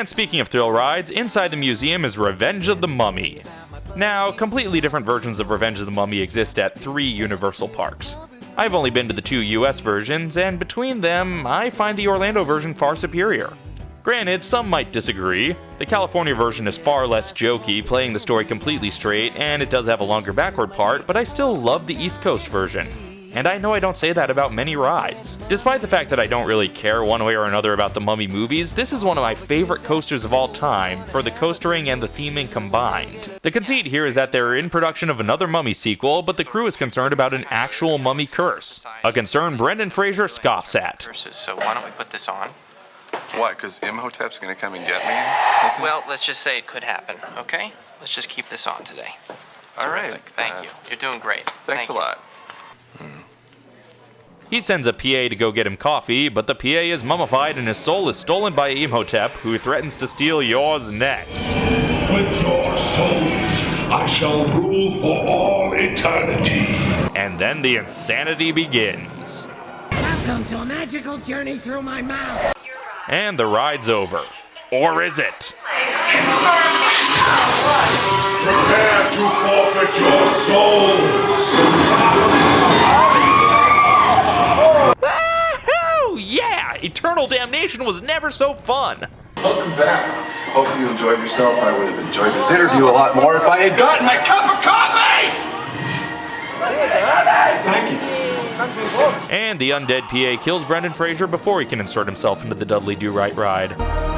And speaking of thrill rides, inside the museum is Revenge of the Mummy. Now, completely different versions of Revenge of the Mummy exist at three Universal parks. I've only been to the two US versions, and between them, I find the Orlando version far superior. Granted, some might disagree. The California version is far less jokey, playing the story completely straight, and it does have a longer backward part, but I still love the East Coast version and I know I don't say that about many rides. Despite the fact that I don't really care one way or another about the Mummy movies, this is one of my favorite coasters of all time for the coastering and the theming combined. The conceit here is that they're in production of another Mummy sequel, but the crew is concerned about an actual Mummy curse, a concern Brendan Fraser scoffs at. So why don't we put this on? What, because Imhotep's gonna come and get me? Well, let's just say it could happen, okay? Let's just keep this on today. All right. Thank uh, you. You're doing great. Thanks Thank a you. lot. He sends a PA to go get him coffee, but the PA is mummified and his soul is stolen by Imhotep, who threatens to steal yours next. With your souls, I shall rule for all eternity. And then the insanity begins. Welcome to a magical journey through my mouth. And the ride's over. Or is it? Prepare to forfeit your souls. Eternal Damnation was never so fun. Welcome back. Hope you enjoyed yourself. I would have enjoyed this interview a lot more if I had gotten my cup of coffee! Thank you. And the undead PA kills Brendan Fraser before he can insert himself into the Dudley Do Right ride.